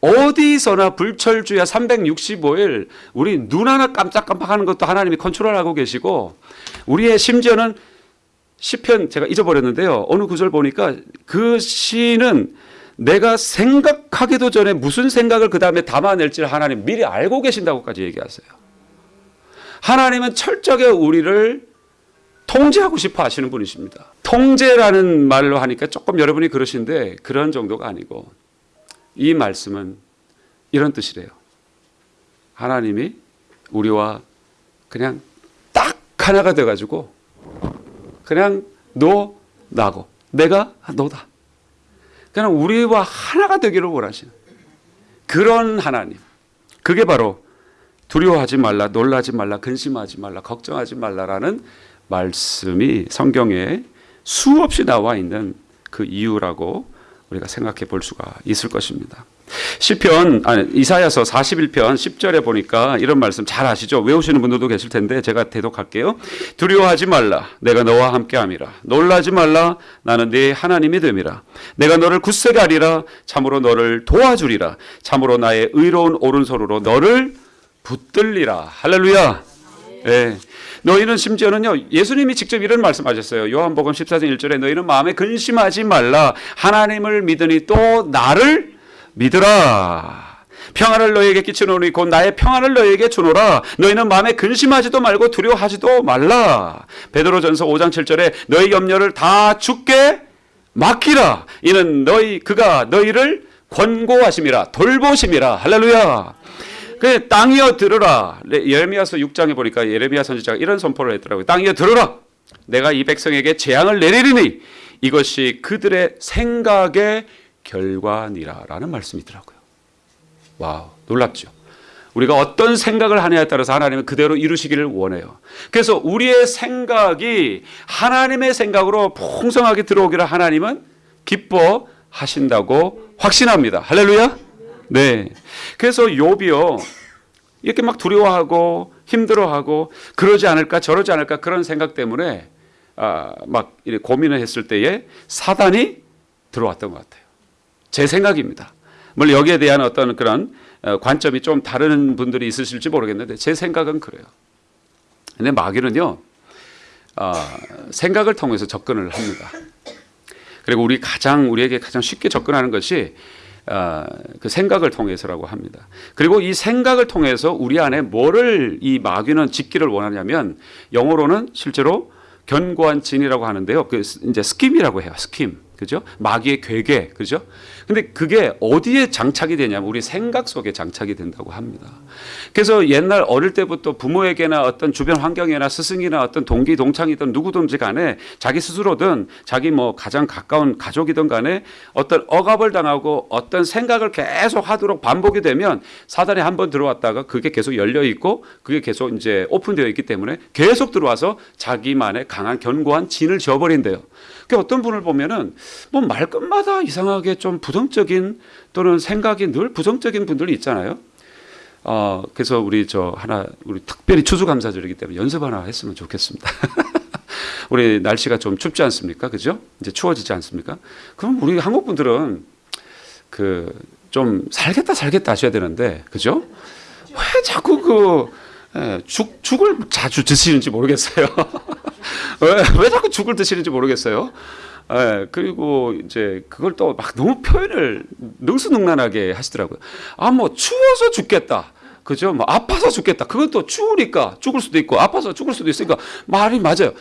어디서나 불철주야 365일 우리 눈 하나 깜짝깜빡하는 것도 하나님이 컨트롤하고 계시고 우리의 심지어는 시편 제가 잊어버렸는데요. 어느 구절 보니까 그 시는 내가 생각하기도 전에 무슨 생각을 그 다음에 담아낼지를 하나님 미리 알고 계신다고까지 얘기하세요. 하나님은 철저하게 우리를 통제하고 싶어 하시는 분이십니다. 통제라는 말로 하니까 조금 여러분이 그러신데 그런 정도가 아니고 이 말씀은 이런 뜻이래요. 하나님이 우리와 그냥 딱 하나가 돼가지고 그냥 너 나고 내가 너다. 그냥 우리와 하나가 되기를 원하시는 그런 하나님. 그게 바로 두려워하지 말라, 놀라지 말라, 근심하지 말라, 걱정하지 말라라는 말씀이 성경에 수없이 나와 있는 그 이유라고 우리가 생각해 볼 수가 있을 것입니다. 시편 아니 이사야서 41편 10절에 보니까 이런 말씀 잘 아시죠? 외우시는 분들도 계실 텐데 제가 대독할게요. 두려워하지 말라. 내가 너와 함께 함이라. 놀라지 말라. 나는 네 하나님이 됨이라. 내가 너를 굳세게 하리라. 참으로 너를 도와주리라. 참으로 나의 의로운 오른손으로 너를 붙들리라. 할렐루야. 예. 너희는 심지어는요 예수님이 직접 이런 말씀 하셨어요. 요한복음 14장 1절에 너희는 마음에 근심하지 말라. 하나님을 믿으니 또 나를 믿으라 평안을 너희에게 끼치노니 곧 나의 평안을 너희에게 주노라 너희는 마음에 근심하지도 말고 두려워하지도 말라 베드로전서 5장 7절에 너희 염려를 다 주께 맡기라 이는 너희 그가 너희를 권고하심이라 돌보심이라 할렐루야 그 땅이여 들으라. 예레미야서 6장에 보니까 예레미야 선지자가 이런 선포를 했더라고요. 땅이여 들으라. 내가 이 백성에게 재앙을 내리리니 이것이 그들의 생각의 결과니라라는 말씀이 더라고요. Wow, 놀랍죠. 우리가 어떤 생각을 하냐에 따라서 하나님은 그대로 이루시기를 원해요. 그래서 우리의 생각이 하나님의 생각으로 풍성하게 들어오기를 하나님은 기뻐하신다고 확신합니다. 할렐루야. 네. 그래서 욥이요. 이렇게 막 두려워하고 힘들어하고 그러지 않을까 저러지 않을까 그런 생각 때문에 아, 막 고민을 했을 때에 사단이 들어왔던 것 같아요. 제 생각입니다. 물론 여기에 대한 어떤 그런 어, 관점이 좀 다른 분들이 있으실지 모르겠는데 제 생각은 그래요. 근데 마귀는요, 어, 생각을 통해서 접근을 합니다. 그리고 우리 가장 우리에게 가장 쉽게 접근하는 것이 어, 그 생각을 통해서라고 합니다. 그리고 이 생각을 통해서 우리 안에 뭐를 이 마귀는 짓기를 원하냐면 영어로는 실제로 견고한 진이라고 하는데요. 그 이제 스킴이라고 해요. 스킴. 그죠? 마귀의 괴계. 그죠? 근데 그게 어디에 장착이 되냐면 우리 생각 속에 장착이 된다고 합니다. 그래서 옛날 어릴 때부터 부모에게나 어떤 주변 환경이나 스승이나 어떤 동기 동창이든 누구든지 간에 자기 스스로든 자기 뭐 가장 가까운 가족이든 간에 어떤 억압을 당하고 어떤 생각을 계속 하도록 반복이 되면 사단이 한번 들어왔다가 그게 계속 열려 있고 그게 계속 이제 오픈되어 있기 때문에 계속 들어와서 자기만의 강한 견고한 진을 지어버린대요. 그 어떤 분을 보면은 뭐 말끝마다 이상하게 좀 부 정적인 또는 생각이 늘 부정적인 분들이 있잖아요. 어, 그래서 우리 저 하나 우리 특별히 추수감사절이기 때문에 연습 하나 했으면 좋겠습니다. 우리 날씨가 좀 춥지 않습니까? 그죠? 이제 추워지지 않습니까? 그럼 우리 한국 분들은 그 좀 살겠다 살겠다 하셔야 되는데 그죠? 왜 자꾸 그 예, 죽, 죽을 자주 드시는지 모르겠어요. 왜, 왜 자꾸 죽을 드시는지 모르겠어요. 예, 그리고 이제 그걸 또 막 너무 표현을 능수능란하게 하시더라고요. 아, 뭐 추워서 죽겠다. 그죠? 뭐 아파서 죽겠다. 또 추우니까 죽을 수도 있고 아파서 죽을 수도 있으니까 말이 맞아요.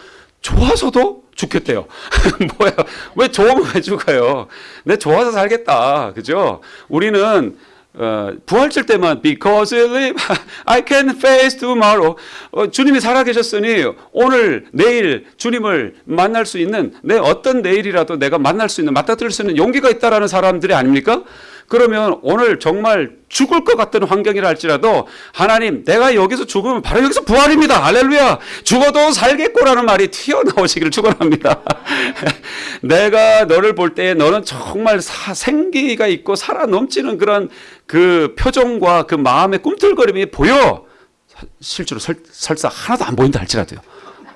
좋아서도 죽겠대요. 뭐야? 왜 좋으면 왜 죽어요? 내 좋아서 살겠다. 그죠? 우리는 어, 부활절 때만 because I can face tomorrow. 어, 주님이 살아계셨으니 오늘 내일 주님을 만날 수 있는 내 어떤 내일이라도 내가 만날 수 있는 맞닥뜨릴 수 있는 용기가 있다라는 사람들이 아닙니까? 그러면 오늘 정말 죽을 것 같은 환경이라 할지라도 하나님 내가 여기서 죽으면 바로 여기서 부활입니다. 할렐루야. 죽어도 살겠고라는 말이 튀어나오시기를 축원합니다. 내가 너를 볼 때 너는 정말 사, 생기가 있고 살아 넘치는 그런 그 표정과 그 마음의 꿈틀거림이 보여. 실제로 설, 설사 하나도 안 보인다 할지라도요.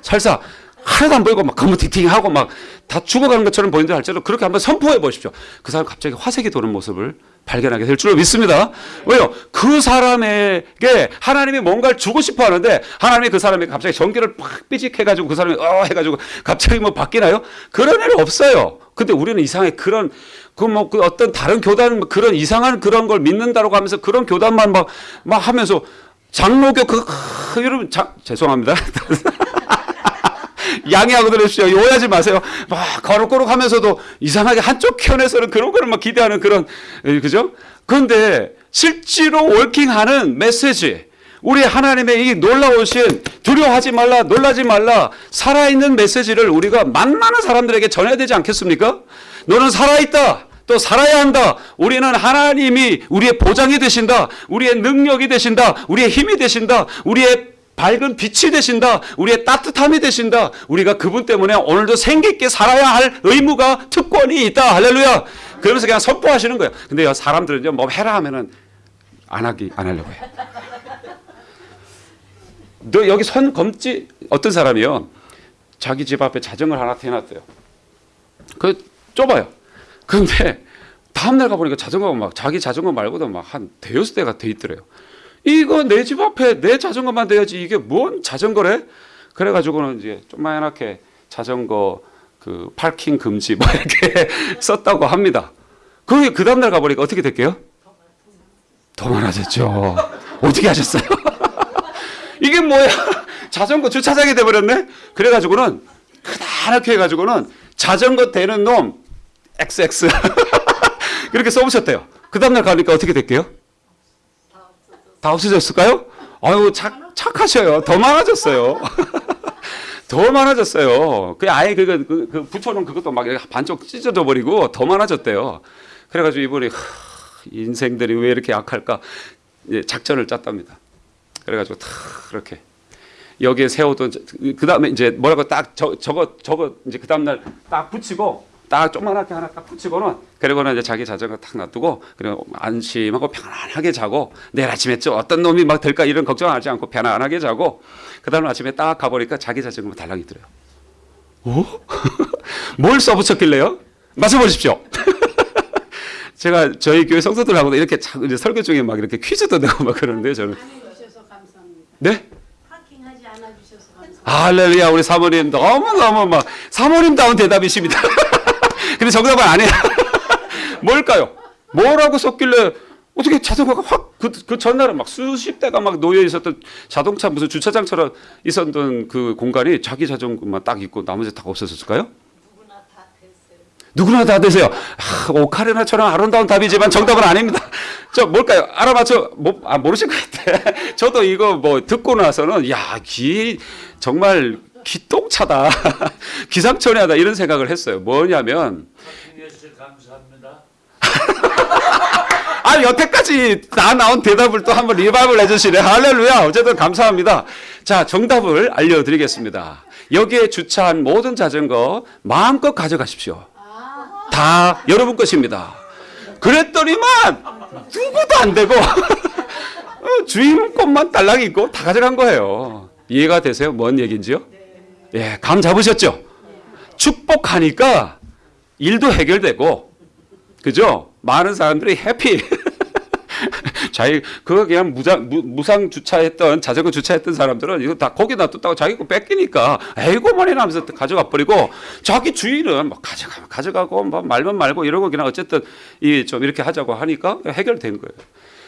설사 하나도 안 보이고 막 거무팅팅하고 막 다 죽어가는 것처럼 보인다 할지라도 그렇게 한번 선포해 보십시오. 그 사람 갑자기 화색이 도는 모습을 발견하게 될 줄로 믿습니다. 왜요? 그 사람에게 하나님이 뭔가를 주고 싶어 하는데 하나님이 그 사람에게 갑자기 전기를 팍 삐직해가지고 그 사람이 어 해가지고 갑자기 뭐 바뀌나요? 그런 일 없어요. 근데 우리는 이상하게 그런 그뭐 그 어떤 다른 교단 그런 이상한 그런 걸 믿는다라고 하면서 그런 교단만 막 막 하면서 장로교 그, 그 여러분 자, 죄송합니다. 양해하고 들으십시오. 오해하지 마세요. 막 거룩거룩 하면서도 이상하게 한쪽 편에서는 그런 거를 막 기대하는 그런, 그죠? 그런데 실제로 월킹하는 메시지, 우리 하나님의 이 놀라우신 두려워하지 말라, 놀라지 말라, 살아있는 메시지를 우리가 만나는 사람들에게 전해야 되지 않겠습니까? 너는 살아있다. 또 살아야 한다. 우리는 하나님이 우리의 보장이 되신다. 우리의 능력이 되신다. 우리의 힘이 되신다. 우리의 밝은 빛이 되신다. 우리의 따뜻함이 되신다. 우리가 그분 때문에 오늘도 생기 있게 살아야 할 의무가 특권이 있다. 할렐루야. 그러면서 그냥 선포하시는 거예요. 근데요, 사람들은요, 뭐 해라 하면은 안 하기, 안 하려고 해. 너 여기 선 검지 어떤 사람이요? 자기 집 앞에 자전거를 하나 대놨대요. 그 좁아요. 그런데 다음날 가보니까 자전거가 막 자기 자전거 말고도 막 한 대여섯 대가 돼 있더래요. 이거 내 집 앞에 내 자전거만 돼야지 이게 뭔 자전거래? 그래가지고는 이제 조그맣게 자전거 그 파킹 금지 뭐 이렇게 썼다고 합니다. 그게 그 다음날 가보니까 어떻게 됐게요? 더 많아졌죠. 어떻게 하셨어요? 이게 뭐야? 자전거 주차장이 돼버렸네? 그래가지고는 크다랗게 해가지고는 자전거 대는 놈 XX 그렇게 써보셨대요. 그 다음날 가니까 어떻게 될게요? 다 없어졌을까요? 아유 착, 착하셔요. 더 많아졌어요. 더 많아졌어요. 그 아예 그거 그, 그 붙여놓은 그것도 막 반쪽 찢어져 버리고 더 많아졌대요. 그래가지고 이분이 하, 인생들이 왜 이렇게 약할까 작전을 짰답니다. 그래가지고 탁 이렇게 여기에 세워둔 그 다음에 이제 뭐라고 딱 저, 저거 저거 이제 그 다음날 딱 붙이고 딱 조그만하게 하나 딱 붙이고는 그리고는 이제 자기 자전거 탁 놔두고 그리고 안심하고 편안하게 자고 내일 아침에 저 어떤 놈이 막 될까 이런 걱정하지 않고 편안하게 자고 그 다음 아침에 딱 가보니까 자기 자전거 달랑이 들어요. 오? 뭘 써붙였길래요? 말씀해보십시오. 제가 저희 교회 성도들하고도 이렇게 설교 중에 막 이렇게 퀴즈도 내고 막 그러는데 저는. 네? 파킹하지 않아 주셔서 감사합니다. 할렐루야 우리 사모님 너무 너무 막 사모님다운 대답이십니다. 근데 정답은 아니에요. 뭘까요? 뭐라고 썼길래 어떻게 자전거가 확 그 그 전날은 막 수십 대가 막 놓여 있었던 자동차 무슨 주차장처럼 있었던 그 공간이 자기 자전거만 딱 있고 나머지 다 없어졌을까요? 누구나 다 됐어요. 누구나 다 되세요. 아, 오카리나처럼 아름다운 답이지만 정답은 아닙니다. 저 뭘까요? 알아맞혀 뭐, 아, 모르실 것 같아. 저도 이거 뭐 듣고 나서는 야, 기 정말 기똥차다. 기상천외하다 이런 생각을 했어요. 뭐냐면. 아 여태까지 다 나온 대답을 또 한번 리바이벌 해주시네. 할렐루야. 어쨌든 감사합니다. 자 정답을 알려드리겠습니다. 여기에 주차한 모든 자전거 마음껏 가져가십시오. 다 여러분 것입니다. 그랬더니만 누구도 안 되고 어, 주인 것만 딸랑 있고 다 가져간 거예요. 이해가 되세요? 뭔 얘기인지요? 예, 감 잡으셨죠? 축복하니까 일도 해결되고 그죠? 많은 사람들이 해피. 자기 그거 그냥 무장 무, 무상 주차했던 자전거 주차했던 사람들은 이거 다 거기 놔뒀다가 자기 거 뺏기니까 에이고만이 하면서 가져가 버리고 자기 주인은 뭐 가져가면 가져가고 뭐 말면 말고 이러고 그냥 어쨌든 이 좀 이렇게 하자고 하니까 해결된 거예요.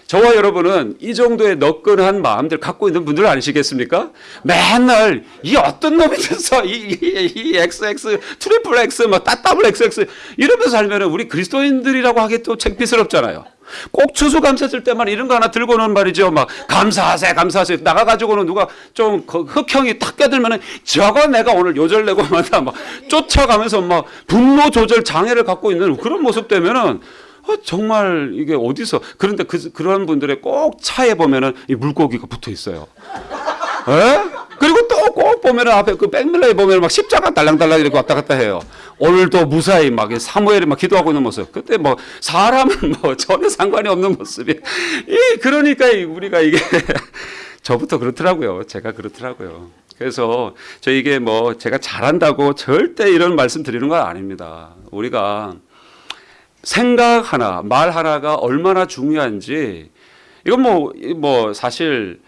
저와 여러분은 이 정도의 너끈한 마음들 갖고 있는 분들 아니시겠습니까? 맨날 이 어떤 놈이 됐어 이, 이, 이 XX triple X 뭐 따따블 XX 이러면서 살면 우리 그리스도인들이라고 하기 또 창피스럽잖아요. 꼭 추수 감사절 때만 이런 거 하나 들고는 말이죠. 막 감사하세 감사하세 나가가지고는 누가 좀그 흑형이 탁 껴들면은 저거 내가 오늘 요절 내고 만다 막 쫓아가면서 막 분노 조절 장애를 갖고 있는 그런 모습 되면은 어, 정말 이게 어디서 그런데 그 그런 분들의 꼭 차에 보면은 이 물고기가 붙어 있어요. 에? 그리고 또 꼭 보면은 앞에 그 백밀러에 보면은 막 십자가 달랑달랑 이렇게 왔다 갔다 해요. 오늘도 무사히 막 사무엘이 막 기도하고 있는 모습. 그때 뭐 사람은 뭐 전혀 상관이 없는 모습이. 이 그러니까 이 우리가 이게 저부터 그렇더라고요. 제가 그렇더라고요. 그래서 저 이게 뭐 제가 잘한다고 절대 이런 말씀 드리는 건 아닙니다. 우리가 생각 하나, 말 하나가 얼마나 중요한지 이건 뭐, 뭐 사실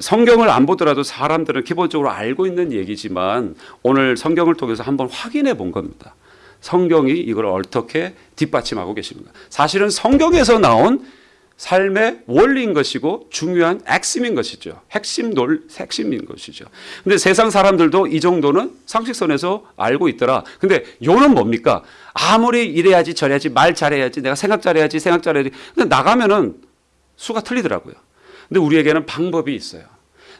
성경을 안 보더라도 사람들은 기본적으로 알고 있는 얘기지만 오늘 성경을 통해서 한번 확인해 본 겁니다. 성경이 이걸 어떻게 뒷받침하고 계십니다. 사실은 성경에서 나온 삶의 원리인 것이고 중요한 핵심인 것이죠. 핵심 논 핵심인 것이죠. 근데 세상 사람들도 이 정도는 상식선에서 알고 있더라. 근데 요는 뭡니까? 아무리 이래야지 저래야지 말 잘해야지 내가 생각 잘해야지 생각 잘해야지. 근데 나가면은 수가 틀리더라고요. 근데 우리에게는 방법이 있어요.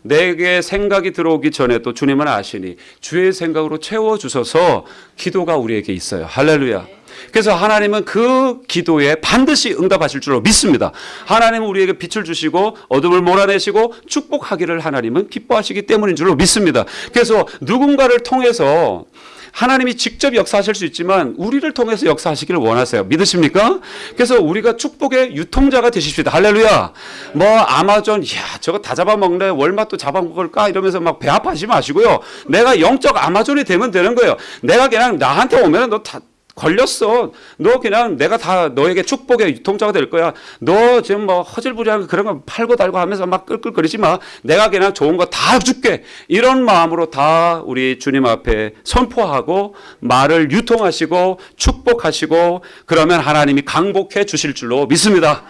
내게 생각이 들어오기 전에 또 주님은 아시니 주의 생각으로 채워 주셔서 기도가 우리에게 있어요. 할렐루야. 그래서 하나님은 그 기도에 반드시 응답하실 줄로 믿습니다. 하나님은 우리에게 빛을 주시고 어둠을 몰아내시고 축복하기를 하나님은 기뻐하시기 때문인 줄로 믿습니다. 그래서 누군가를 통해서 하나님이 직접 역사하실 수 있지만 우리를 통해서 역사하시기를 원하세요. 믿으십니까? 그래서 우리가 축복의 유통자가 되십시다. 할렐루야. 뭐 아마존 야 저거 다 잡아먹네. 월마트 잡아먹을까 이러면서 막배 아파하지 마시고요. 내가 영적 아마존이 되면 되는 거예요. 내가 그냥 나한테 오면 너 다 걸렸어. 너 그냥 내가 다 너에게 축복의 유통자가 될 거야. 너 지금 뭐 허질부리한 그런 거 팔고 달고 하면서 막 끌끌거리지 마. 내가 그냥 좋은 거 다 줄게. 이런 마음으로 다 우리 주님 앞에 선포하고 말을 유통하시고 축복하시고 그러면 하나님이 강복해 주실 줄로 믿습니다.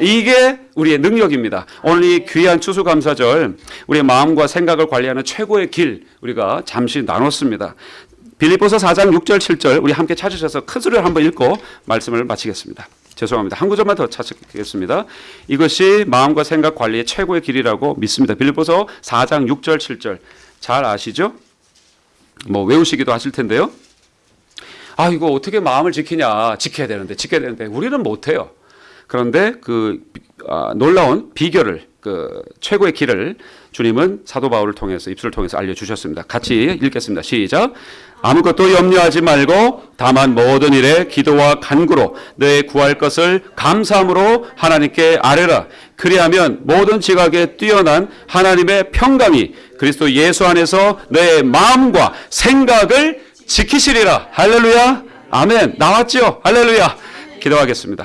이게 우리의 능력입니다. 오늘 이 귀한 추수감사절 우리의 마음과 생각을 관리하는 최고의 길 우리가 잠시 나눴습니다. 빌립보서 4장 6절 7절 우리 함께 찾으셔서 큰 소리를 한번 읽고 말씀을 마치겠습니다. 죄송합니다. 한 구절만 더 찾겠습니다. 이것이 마음과 생각 관리의 최고의 길이라고 믿습니다. 빌립보서 4장 6절 7절 잘 아시죠? 뭐 외우시기도 하실 텐데요. 아 이거 어떻게 마음을 지키냐 지켜야 되는데 지켜야 되는데 우리는 못해요. 그런데 그 아, 놀라운 비결을 그 최고의 길을 주님은 사도 바울을 통해서 입술을 통해서 알려주셨습니다. 같이 읽겠습니다. 시작. 아무것도 염려하지 말고 다만 모든 일에 기도와 간구로 너의 구할 것을 감사함으로 하나님께 아뢰라. 그리하면 모든 지각에 뛰어난 하나님의 평강이 그리스도 예수 안에서 너의 마음과 생각을 지키시리라. 할렐루야. 아멘. 나왔죠? 할렐루야. 기도하겠습니다.